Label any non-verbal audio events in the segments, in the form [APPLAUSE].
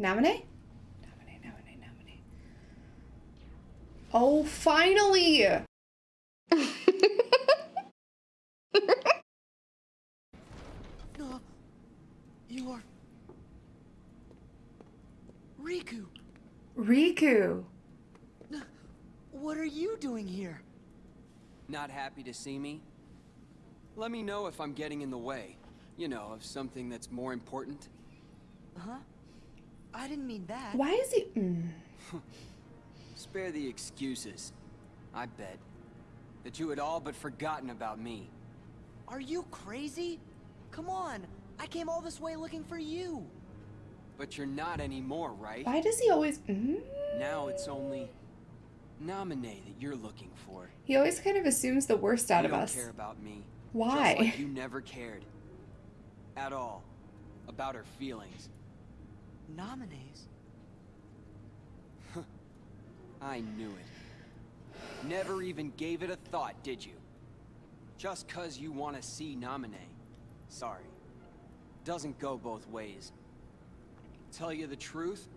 Namine. Oh, finally! No, you are Riku. Riku. What are you doing here? Not happy to see me? Let me know if I'm getting in the way. You know, of something that's more important. Huh? I didn't mean that. Why is he. Mm. [LAUGHS] Spare the excuses. I bet. That you had all but forgotten about me. Are you crazy? Come on. I came all this way looking for you. But you're not anymore, right? Why does he always. Mm? Now it's only... Naminé that you're looking for. He always kind of assumes the worst out you of don't us. care about me. Why? Just like you [LAUGHS] never cared. At all. About her feelings. Nominees? I knew it. Never even gave it a thought, did you? Just cause you want to see Naminé. Sorry. Doesn't go both ways. Tell you the truth,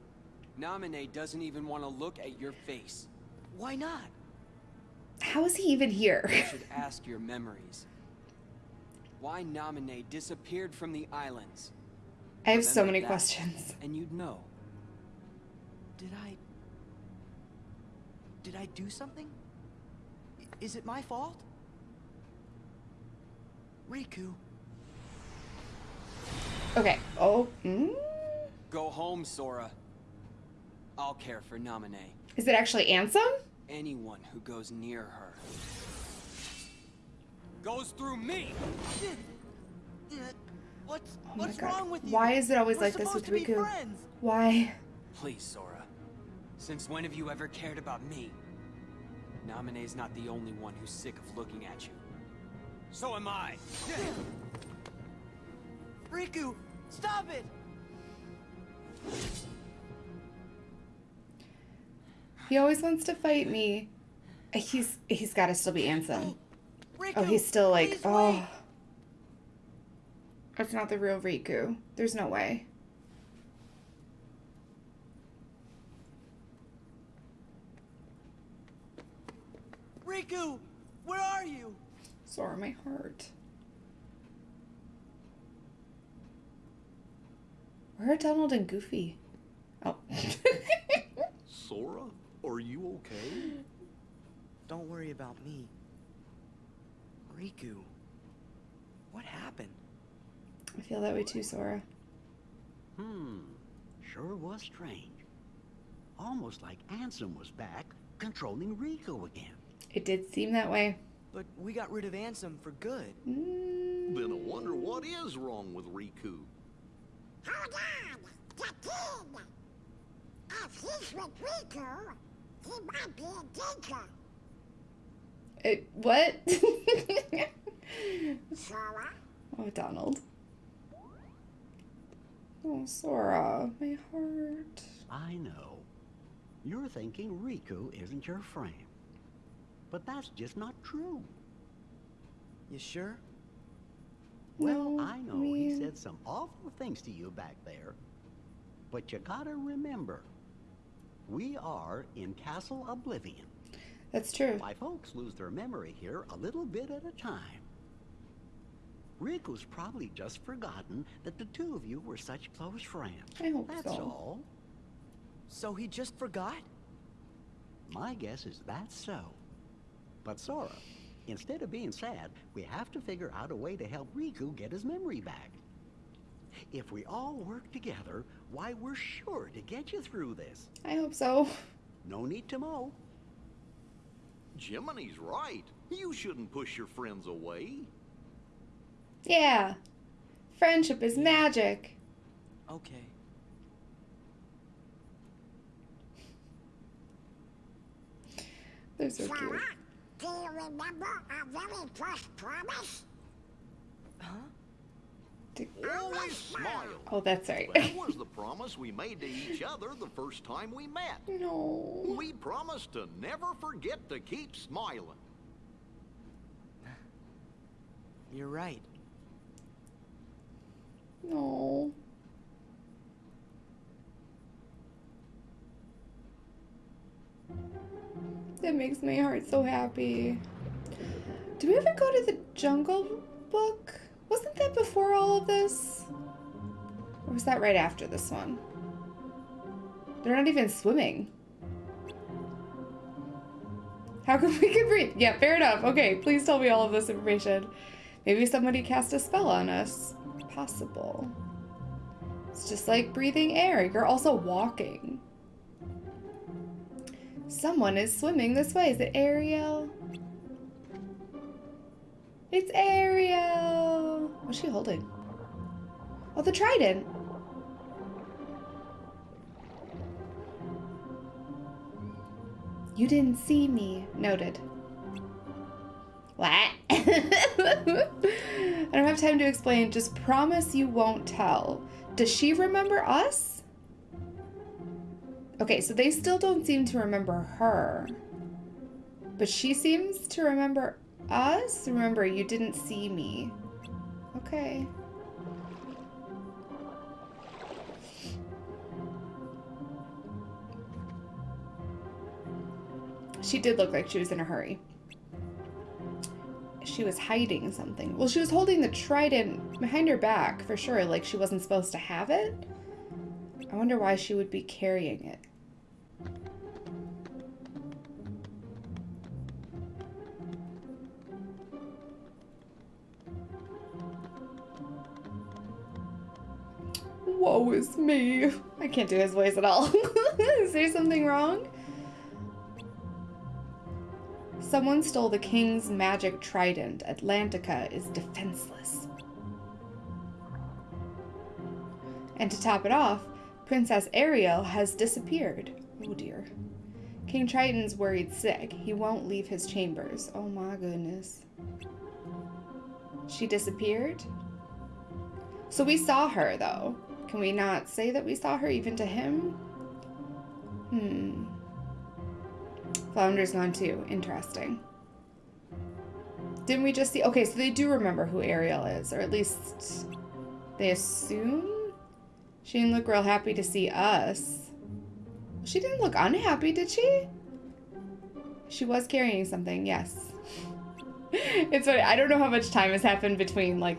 Naminé doesn't even want to look at your face. Why not? How is he even here? You should [LAUGHS] ask your memories. Why Naminé disappeared from the islands, I have so many that. questions. and you'd know. Did I... Did I do something? Is it my fault? Riku, Okay. Oh. Mm? Go home, Sora. I'll care for Naminé. Is it actually Ansem? Anyone who goes near her goes through me. What's Oh my what's God. wrong with you? Why is it always We're like this with Riku? Why? Please, Sora. Since when have you ever cared about me? Naminé's not the only one who's sick of looking at you. So am I. [LAUGHS] Riku, stop it! He always wants to fight me. He's he's got to still be [GASPS] Ansem. Oh, Riku, Oh, he's still like, oh. wait. That's not the real Riku. There's no way. Riku, where are you? Sore my heart. Where are Donald and Goofy? Oh. [LAUGHS] Sora, are you okay? Don't worry about me. Riku, what happened? I feel that way too, Sora. Hmm, sure was strange. Almost like Ansem was back, controlling Riku again. It did seem that way. But we got rid of Ansem for good. Mm, Then I wonder what is wrong with Riku. Hold on! The kid! If he's with Riku, he might be a teacher. it, what? [LAUGHS] Sora, oh, Donald. Oh, Sora, my heart. I know. You're thinking Riku isn't your friend. But that's just not true. You sure? Well, No, I know he said some awful things to you back there. But you gotta remember, we are in Castle Oblivion. That's true. My folks lose their memory here a little bit at a time. Riku's probably just forgotten that the two of you were such close friends. I hope That's so. all. So he just forgot? My guess is that's so. But Sora, instead of being sad, we have to figure out a way to help Riku get his memory back. If we all work together, why, we're sure to get you through this. I hope so. No need to mow. Jiminy's right. You shouldn't push your friends away. Yeah. Friendship is magic. Okay. They're so cute. Do you remember our very first promise? Huh? Always smile. Oh, that's right. That [LAUGHS] was the promise we made to each other the first time we met. no. We promised to never forget to keep smiling. You're right. No. That makes my heart so happy. Did we ever go to the Jungle Book? Wasn't that before all of this? Or was that right after this one? They're not even swimming. How come we can breathe? Yeah, fair enough. Okay, please tell me all of this information. Maybe somebody cast a spell on us. Possible. It's just like breathing air. You're also walking. Someone is swimming this way. Is it Ariel? It's Ariel! What's she holding? Oh, the trident. You didn't see me. Noted. What? [LAUGHS] I don't have time to explain. Just promise you won't tell. Does she remember us? Okay, so they still don't seem to remember her. But she seems to remember us? Remember, you didn't see me. Okay. She did look like she was in a hurry. She was hiding something. Well, she was holding the trident behind her back, for sure, like she wasn't supposed to have it. I wonder why she would be carrying it. Woe is me. I can't do his voice at all. [LAUGHS] is there something wrong? Someone stole the king's magic trident. Atlantica is defenseless. And to top it off, Princess Ariel has disappeared. Oh dear. King Triton's worried sick. He won't leave his chambers. Oh my goodness. She disappeared? So we saw her, though. Can we not say that we saw her even to him? Hmm. Flounder's gone too. Interesting. Didn't we just see... Okay, so they do remember who Ariel is, or at least they assume? She didn't look real happy to see us. She didn't look unhappy, did she? She was carrying something, yes. [LAUGHS] it's funny. I don't know how much time has happened between, like,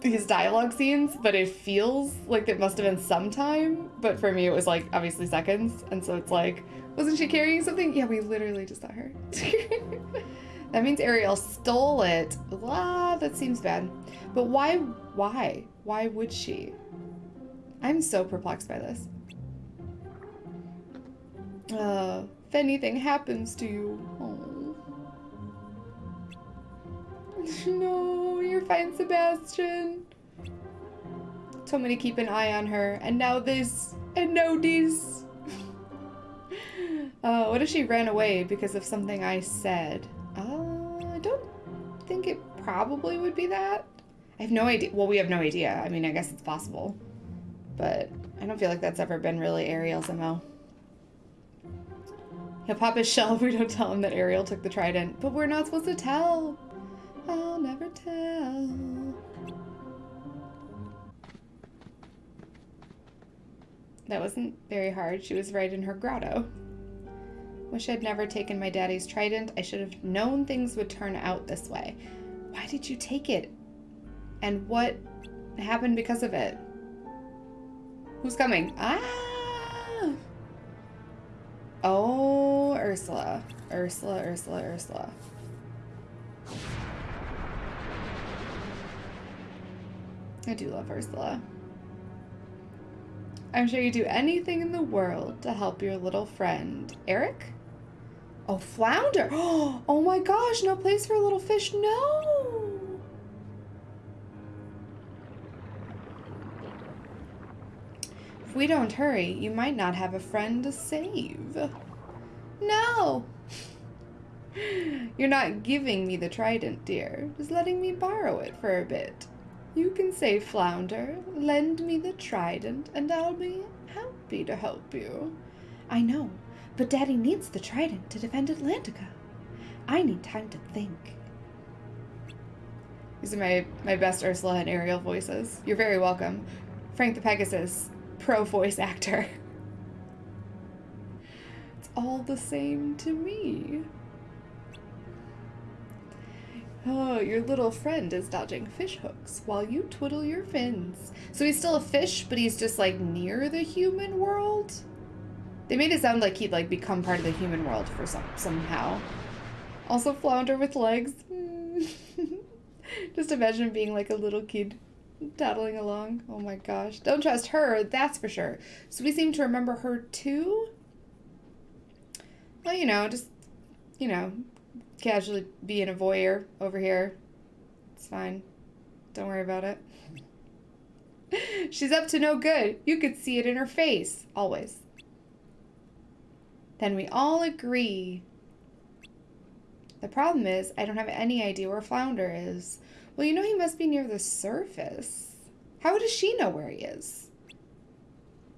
these dialogue scenes, but it feels like it must have been some time. But for me, it was, like, obviously seconds. And so it's like, wasn't she carrying something? Yeah, we literally just saw her. [LAUGHS] that means Ariel stole it. Ah, that seems bad. But why, why? Why would she? I'm so perplexed by this. Uh, if anything happens to you. Oh. No, you're fine, Sebastian. Told me to keep an eye on her, and now this, and now this. [LAUGHS] uh, what if she ran away because of something I said? Uh, I don't think it probably would be that. I have no idea. Well, we have no idea. I mean, I guess it's possible. But I don't feel like that's ever been really Ariel's MO. He'll pop his [LAUGHS] shell if we don't tell him that Ariel took the trident. But we're not supposed to tell. I'll never tell. That wasn't very hard. She was right in her grotto. Wish I'd never taken my daddy's trident. I should have known things would turn out this way. Why did you take it? And what happened because of it? Who's coming? Ah! Oh, Ursula. Ursula, Ursula, Ursula. I do love Ursula. I'm sure you'd do anything in the world to help your little friend. Eric? Oh, Flounder! [GASPS] Oh my gosh, no place for a little fish. No! If we don't hurry, you might not have a friend to save. No! [LAUGHS] You're not giving me the trident, dear. Just letting me borrow it for a bit. You can say, Flounder, lend me the trident, and I'll be happy to help you. I know, but Daddy needs the trident to defend Atlantica. I need time to think. These are my, my best Ursula and Ariel voices. You're very welcome. Frank the Pegasus, pro voice actor. [LAUGHS] It's all the same to me. Oh, your little friend is dodging fish hooks while you twiddle your fins. So he's still a fish, but he's just like near the human world? They made it sound like he'd like become part of the human world for some somehow. Also flounder with legs. [LAUGHS] just imagine being like a little kid toddling along. Oh my gosh. Don't trust her, that's for sure. So we seem to remember her too? Well, you know, just, you know, casually being a voyeur over here. It's fine. Don't worry about it. [LAUGHS] She's up to no good. You could see it in her face. Always. Then we all agree. The problem is, I don't have any idea where Flounder is. Well, you know he must be near the surface. How does she know where he is?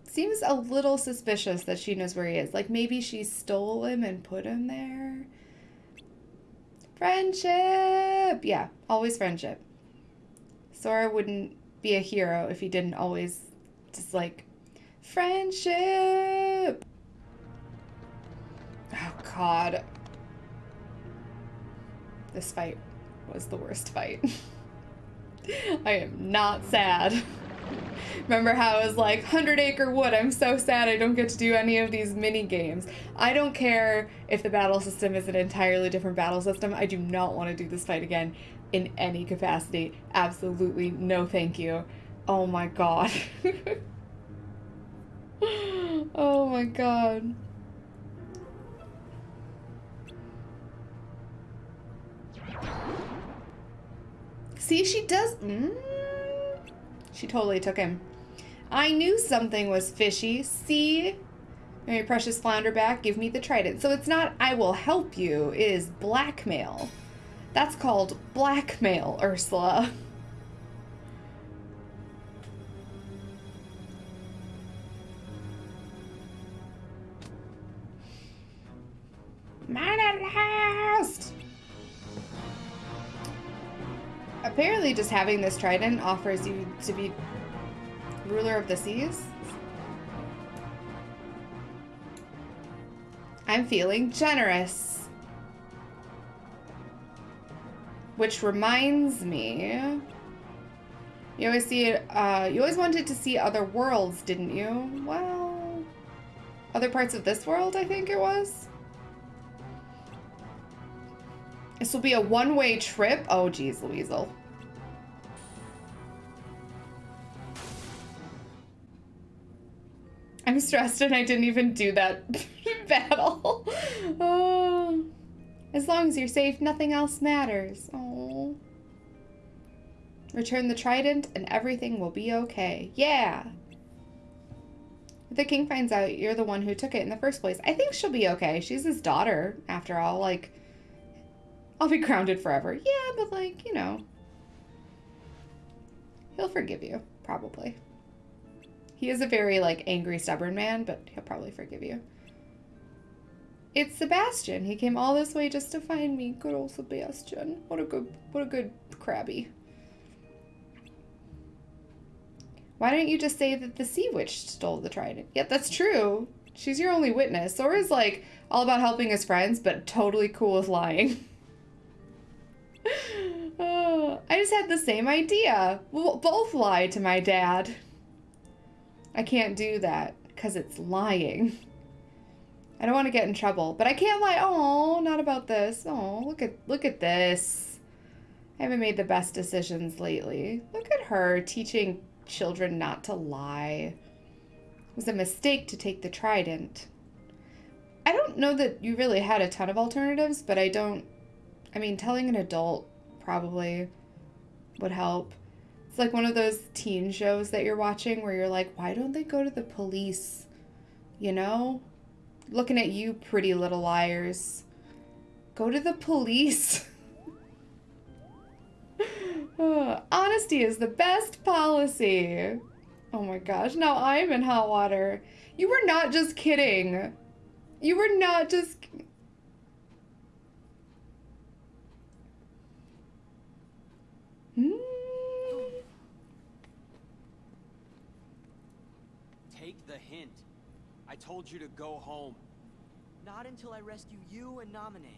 Seems a little suspicious that she knows where he is. Like maybe she stole him and put him there. Friendship! Yeah, always friendship. Sora wouldn't be a hero if he didn't always just like, friendship! Oh god. This fight was the worst fight. [LAUGHS] I am not sad. Remember how I was like, 100 Acre Wood, I'm so sad I don't get to do any of these mini games. I don't care if the battle system is an entirely different battle system. I do not want to do this fight again in any capacity. Absolutely no thank you. Oh my god. [LAUGHS] oh my god. See, she does. Mm, she totally took him. I knew something was fishy. See? My precious flounder back, give me the trident. So it's not I will help you, it is blackmail. That's called blackmail, Ursula. Mine at last! Apparently just having this trident offers you to be ruler of the seas. I'm feeling generous. Which reminds me, you always see uh, you always wanted to see other worlds, didn't you? Well, other parts of this world, I think it was. This will be a one-way trip. Oh, geez, Louisel. I'm stressed and I didn't even do that [LAUGHS] battle. oh. As long as you're safe, nothing else matters. Oh. Return the trident and everything will be okay. Yeah. If the king finds out you're the one who took it in the first place, I think she'll be okay. She's his daughter, after all. Like, I'll be grounded forever. Yeah, but like, you know. He'll forgive you, probably. He is a very, like, angry, stubborn man, but he'll probably forgive you. It's Sebastian. He came all this way just to find me. Good old Sebastian. What a good, what a good crabby. Why don't you just say that the sea witch stole the trident? Yeah, that's true. She's your only witness. Sora's like all about helping his friends, but totally cool with lying. [LAUGHS] oh, I just had the same idea. We'll both lie to my dad. I can't do that because it's lying. I don't want to get in trouble, but I can't lie. Oh, not about this. Oh, look at look at this. I haven't made the best decisions lately. Look at her teaching children not to lie. It was a mistake to take the trident. I don't know that you really had a ton of alternatives, but I don't I mean, telling an adult probably would help. It's like one of those teen shows that you're watching where you're like, why don't they go to the police? You know? Looking at you, pretty little liars. Go to the police. [LAUGHS] [SIGHS] honesty is the best policy. Oh my gosh, now I'm in hot water. You were not just kidding. You were not just... Hmm? Take the hint. I told you to go home. Not until I rescue you and Namine.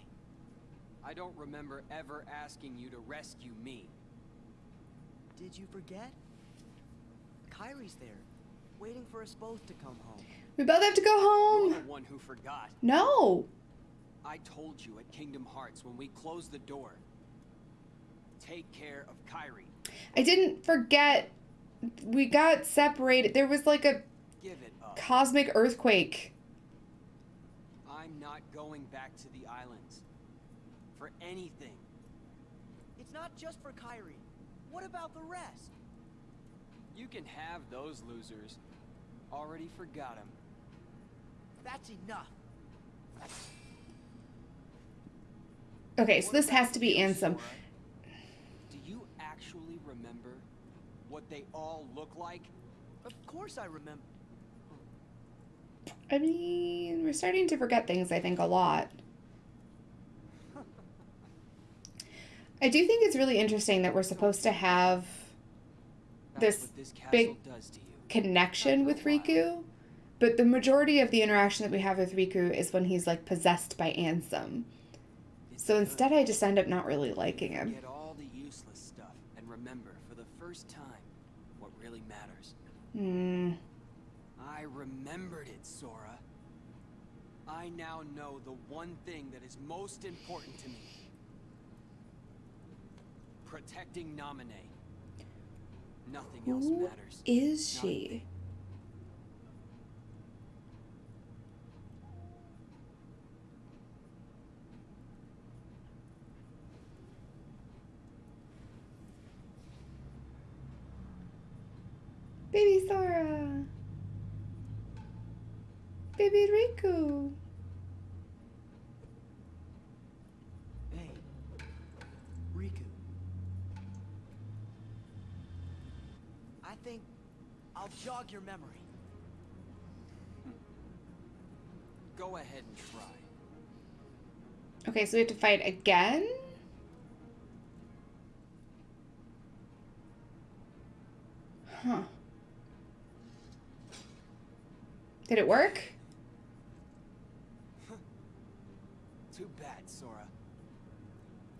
I don't remember ever asking you to rescue me. Did you forget? Kairi's there, waiting for us both to come home. We both have to go home. You're the one who forgot. No. I told you at Kingdom Hearts when we closed the door. Take care of Kairi. I didn't forget. We got separated. There was like a Give it up. Cosmic earthquake. I'm not going back to the islands. For anything. It's not just for Kairi. What about the rest? You can have those losers. Already forgot them. That's enough. Okay, so this has to be Ansem. Do you actually remember what they all look like? Of course I remember. I mean, we're starting to forget things, I think, a lot. I do think it's really interesting that we're supposed to have This this big does to you. connection with Riku, but the majority of the interaction that we have with Riku is when he's like possessed by Ansem. So instead, I just end up not really liking him. Get all the useless stuff and remember for the first time what really matters. Hmm. I remembered it, Sora. I now know the one thing that is most important to me. Protecting Namine. Nothing else matters. is she? Baby Sora. Baby Riku. Hey, Riku. I think I'll jog your memory. Go ahead and try. Okay, so we have to fight again? Huh. Did it work? Too bad, Sora.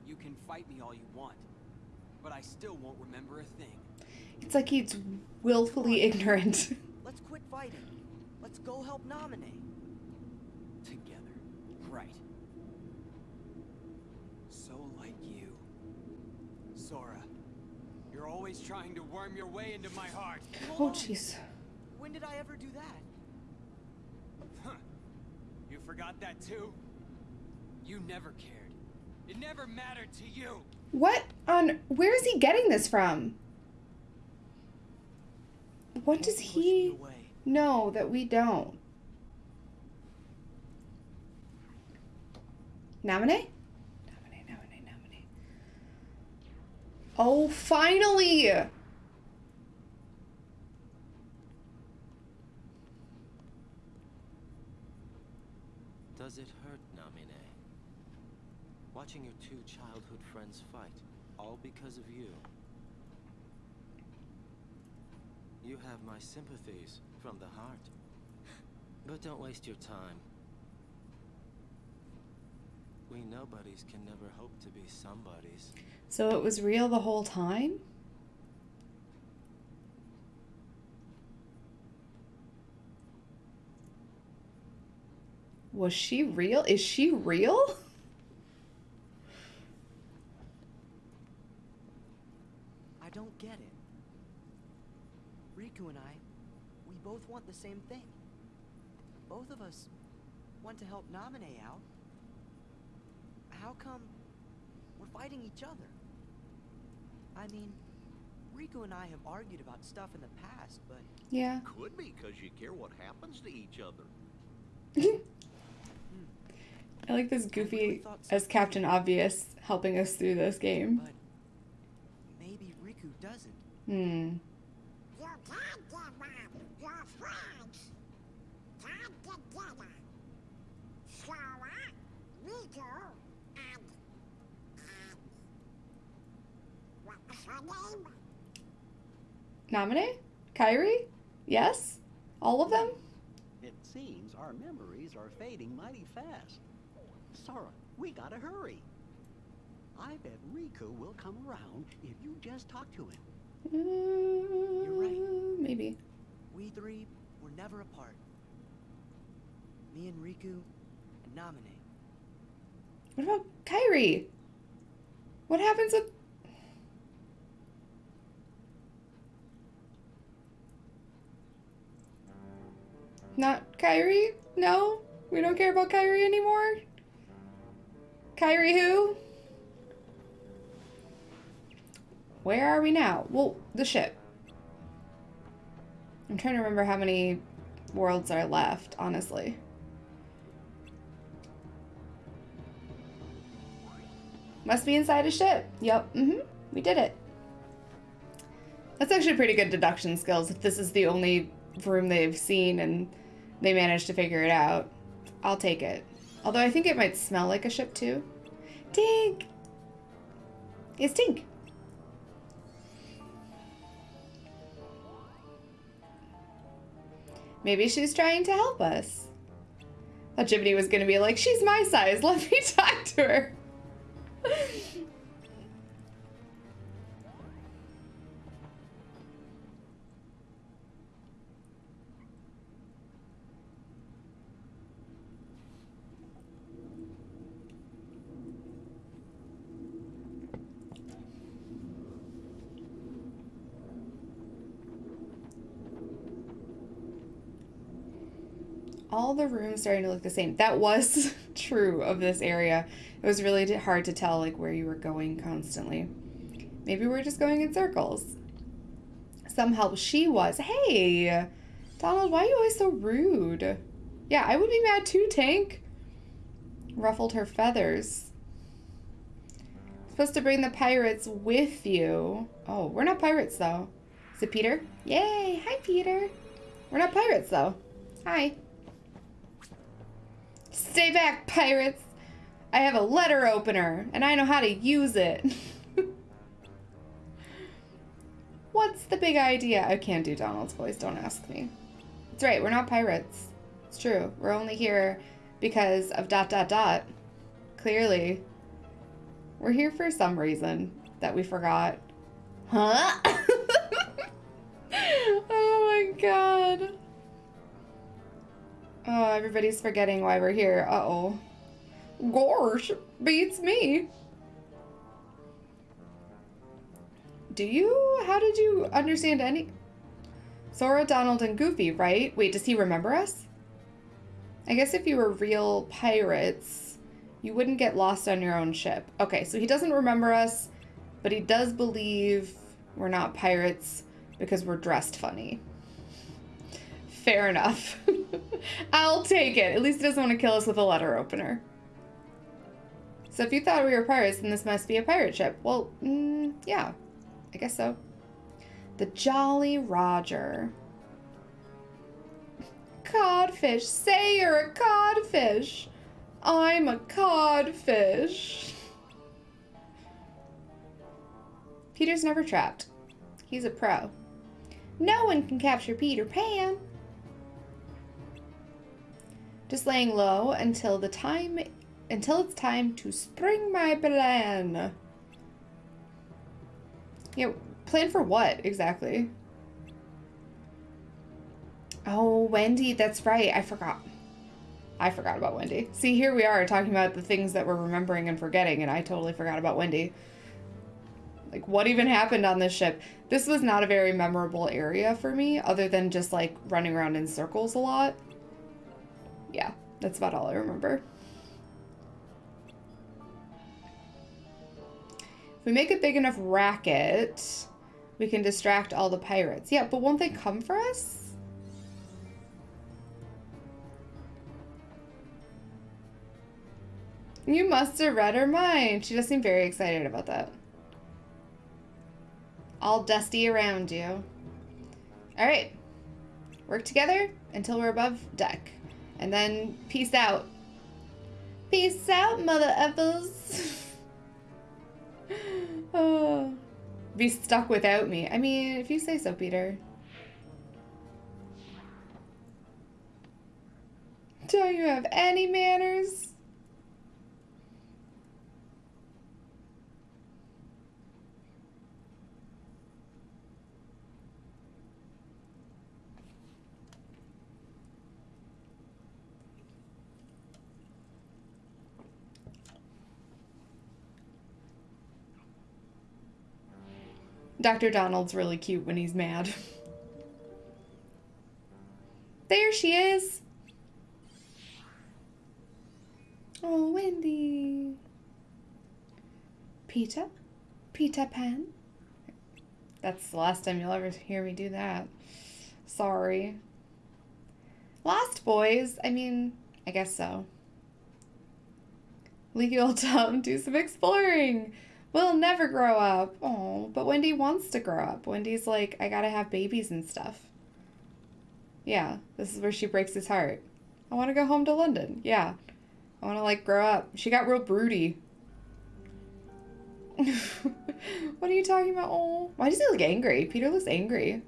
You can fight me all you want, but I still won't remember a thing. It's like he's willfully ignorant. [LAUGHS] Let's quit fighting. Let's go help Naminé. Together. Right. So like you. Sora. You're always trying to worm your way into my heart. oh, jeez. When did I ever do that? Huh. You forgot that too? You never cared. It never mattered to you. What on. Where is he getting this from? What does Don't push me he know that we don't? Nominate? Nominate, nominate, nominate. Oh, finally! Does it hurt, Namine? Watching your two childhood friends fight, all because of you. You have my sympathies from the heart. But don't waste your time. We nobodies can never hope to be somebodies. So it was real the whole time? Was she real? Is she real? [LAUGHS] I don't get it. Riku and I, we both want the same thing. Both of us want to help Namine out. How come we're fighting each other? I mean, Riku and I have argued about stuff in the past, but Yeah. Could be because you care what happens to each other. [LAUGHS] I like this goofy as Captain Obvious helping us through this game. but maybe Riku doesn't. Hmm. You can't give up your friends. Come together. Sora, Riku, and... and... What her name? Nominate? Kairi? Yes? All of them? It seems our memories are fading mighty fast. Sora, we gotta hurry. I bet Riku will come around if you just talk to him. You're right. Uh, Maybe. We three were never apart. Me and Riku and Namine. What about Kairi? What happens with. Not Kairi? No? We don't care about Kairi anymore? Kairi who? Where are we now? Well, the ship. I'm trying to remember how many worlds are left, honestly. Must be inside a ship. Yep. Mm-hmm. We did it. That's actually pretty good deduction skills if this is the only room they've seen and they managed to figure it out. I'll take it. Although I think it might smell like a ship too. Tink! It's Tink. Maybe she's trying to help us. Thought Jiminy was gonna be like, she's my size, let me [LAUGHS] talk to her. All the rooms starting to look the same. That was [LAUGHS] true of this area. It was really hard to tell like where you were going constantly. Maybe we're just going in circles. Some help she was. Hey, Donald, why are you always so rude? Yeah, I would be mad too, Tank. Ruffled her feathers. Supposed to bring the pirates with you. Oh, we're not pirates though. Is it Peter? Yay! Hi, Peter. We're not pirates though. Hi. Stay back, pirates! I have a letter opener, and I know how to use it. [LAUGHS] What's the big idea? I can't do Donald's voice, don't ask me. It's right, we're not pirates. It's true. We're only here because of dot dot dot. Clearly. We're here for some reason that we forgot. Huh? [LAUGHS] oh my god. Oh, everybody's forgetting why we're here. Uh-oh. Gosh, beats me. Do you? How did you understand any? Sora, Donald, and Goofy, right? Wait, does he remember us? I guess if you were real pirates, you wouldn't get lost on your own ship. Okay, so he doesn't remember us, but he does believe we're not pirates because we're dressed funny. Fair enough. [LAUGHS] [LAUGHS] I'll take it. At least he doesn't want to kill us with a letter opener. So if you thought we were pirates, then this must be a pirate ship. Well, mm, yeah, I guess so. The Jolly Roger. Codfish. Say you're a codfish. I'm a codfish. Peter's never trapped. He's a pro. No one can capture Peter Pan. Just laying low until the time until it's time to spring my plan. Yeah, plan for what exactly? Oh, Wendy, that's right. I forgot. I forgot about Wendy. See, here we are talking about the things that we're remembering and forgetting, and I totally forgot about Wendy. Like, what even happened on this ship? This was not a very memorable area for me, other than just, like, running around in circles a lot. Yeah, that's about all I remember. If we make a big enough racket, we can distract all the pirates. Yeah, but won't they come for us? You must have read her mind. She does seem very excited about that. All dusty around you. All right. Work together until we're above deck. And then peace out. Peace out, mother effers. [LAUGHS] oh. Be stuck without me. I mean, if you say so, Peter. Don't you have any manners? Dr. Donald's really cute when he's mad. [LAUGHS] There she is. Oh, Wendy. Peter? Peter Pan? That's the last time you'll ever hear me do that. Sorry. Lost Boys? I mean, I guess so. Leave old [LAUGHS] Tom do some exploring. We'll never grow up. Oh, but Wendy wants to grow up. Wendy's like, I gotta have babies and stuff. Yeah, this is where she breaks his heart. I want to go home to London. Yeah. I want to, like, grow up. She got real broody. [LAUGHS] what are you talking about? Oh, why does he look angry? Peter looks angry.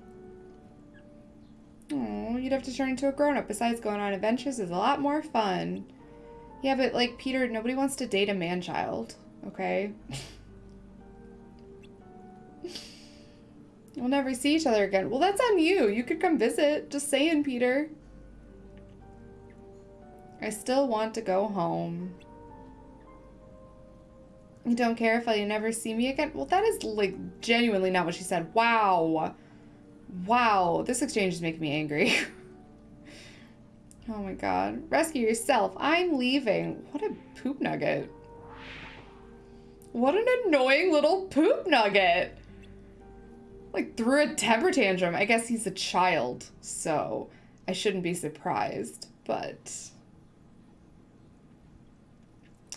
Oh, you'd have to turn into a grown-up. Besides, going on adventures is a lot more fun. Yeah, but, like, Peter, nobody wants to date a man-child. Okay? [LAUGHS] We'll never see each other again. Well, that's on you. You could come visit. Just saying, Peter. I still want to go home. You don't care if I never see me again? Well, that is, like, genuinely not what she said. Wow. Wow. This exchange is making me angry. [LAUGHS] oh my god. Rescue yourself. I'm leaving. What a poop nugget. What an annoying little poop nugget like threw a temper tantrum. I guess he's a child, so I shouldn't be surprised, but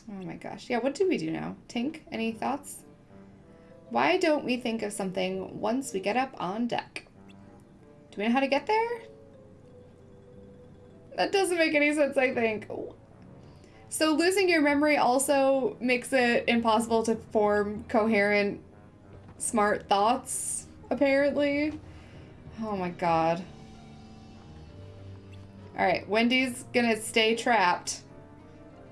Oh my gosh. Yeah, what do we do now? Tink, any thoughts? Why don't we think of something once we get up on deck? Do we know how to get there? That doesn't make any sense, I think. So losing your memory also makes it impossible to form coherent, smart thoughts apparently. Oh my god. Alright, Wendy's gonna stay trapped.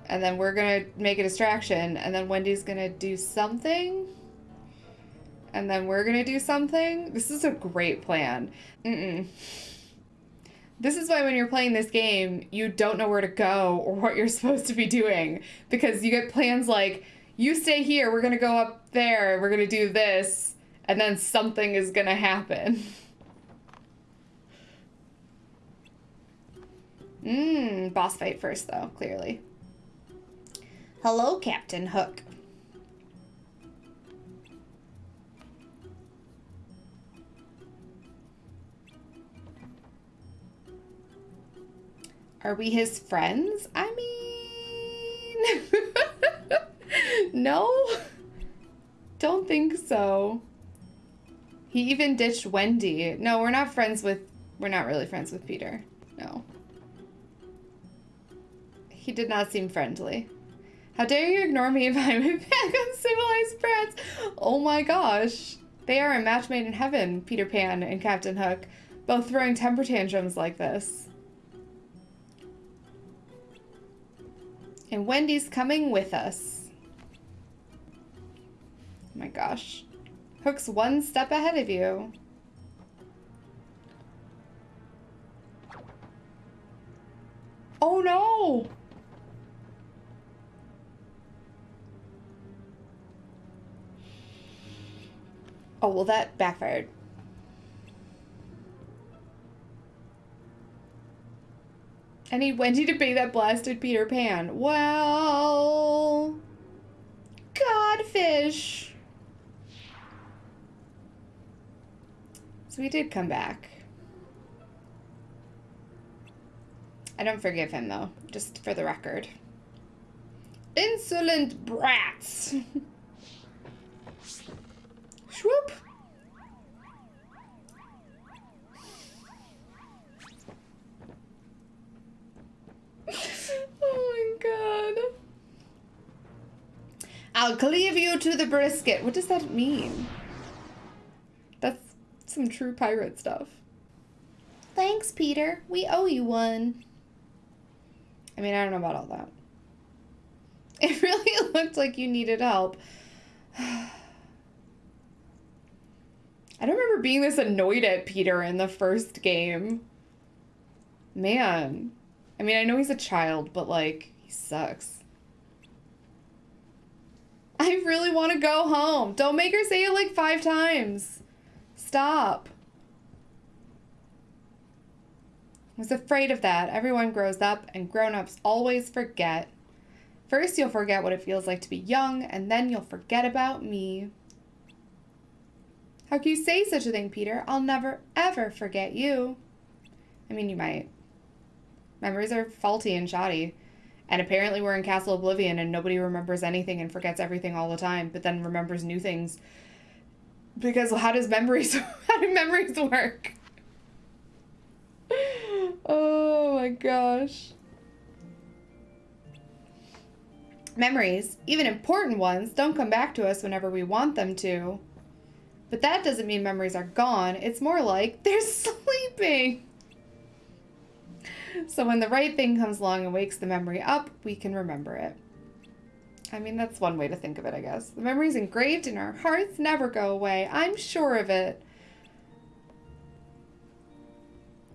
And then we're gonna make a distraction. And then Wendy's gonna do something. And then we're gonna do something. This is a great plan. Mm-mm. This is why when you're playing this game, you don't know where to go or what you're supposed to be doing. Because you get plans like, you stay here, we're gonna go up there, we're gonna do this and then something is gonna happen. Mmm, boss fight first though, clearly. Hello, Captain Hook. Are we his friends? I mean... [LAUGHS] no? Don't think so. He even ditched Wendy. No, we're not friends with... We're not really friends with Peter. No. He did not seem friendly. How dare you ignore me if [LAUGHS] I'm a back on civilized France? Oh my gosh. They are a match made in heaven, Peter Pan and Captain Hook, both throwing temper tantrums like this. And Wendy's coming with us. Oh my gosh. Hook's one step ahead of you. Oh no! Oh, well that backfired. I need Wendy to pay that blasted Peter Pan. Well... Codfish! So he did come back. I don't forgive him, though, just for the record. Insolent brats! [LAUGHS] Swoop! [LAUGHS] oh my god. I'll cleave you to the brisket. What does that mean? Some true pirate stuff. Thanks, Peter. We owe you one. I mean, I don't know about all that. [LAUGHS] It really [LAUGHS] looked like you needed help. [SIGHS] I don't remember being this annoyed at Peter in the first game. Man. I mean, I know he's a child, but like, he sucks. I really want to go home. Don't make her say it like five times. Stop. I was afraid of that. Everyone grows up, and grown ups always forget. First, you'll forget what it feels like to be young, and then you'll forget about me. How can you say such a thing, Peter? I'll never, ever forget you. I mean, you might. Memories are faulty and shoddy. And apparently, we're in Castle Oblivion and nobody remembers anything and forgets everything all the time, but then remembers new things. Because how does memories [LAUGHS] how do memories work? Oh my gosh. Memories, even important ones, don't come back to us whenever we want them to. But that doesn't mean memories are gone. It's more like [LAUGHS] they're sleeping. So when the right thing comes along and wakes the memory up, we can remember it. I mean, that's one way to think of it, I guess. The memories engraved in our hearts never go away. I'm sure of it.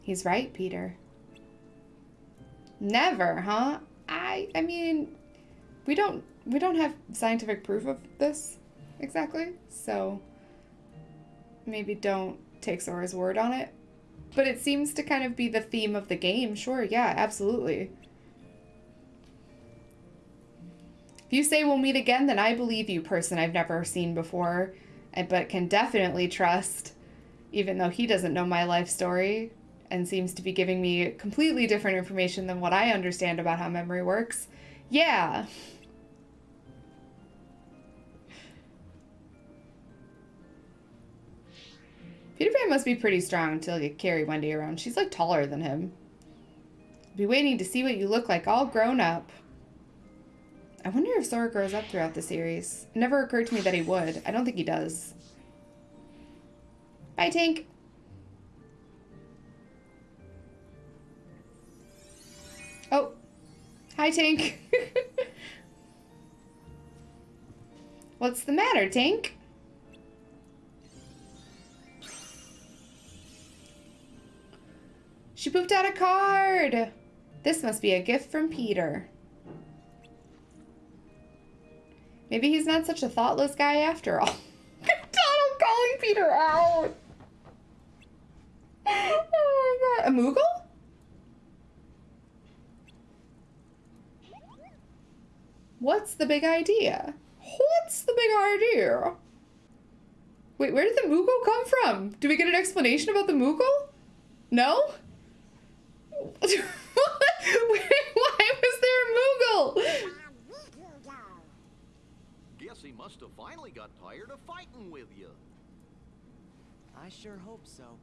He's right, Peter. Never, huh? I I mean, we don't we don't have scientific proof of this exactly. So maybe don't take Sora's word on it. But it seems to kind of be the theme of the game. Sure, yeah, absolutely. If you say we'll meet again, then I believe you, person I've never seen before, but can definitely trust, even though he doesn't know my life story and seems to be giving me completely different information than what I understand about how memory works. Yeah. Peter Pan must be pretty strong until you carry Wendy around. She's like taller than him. Be waiting to see what you look like all grown up. I wonder if Sora grows up throughout the series. It never occurred to me that he would. I don't think he does. Bye, Tink. Oh. Hi, Tink. [LAUGHS] What's the matter, Tink? She pooped out a card. This must be a gift from Peter. Maybe he's not such a thoughtless guy after all. [LAUGHS] Donald calling Peter out. Oh my god. A Moogle? What's the big idea? What's the big idea? Wait, where did the Moogle come from? Do we get an explanation about the Moogle? No? [LAUGHS] Why was there a Moogle? Now Riku go. Guess he must have finally got tired of fighting with you. I sure hope so.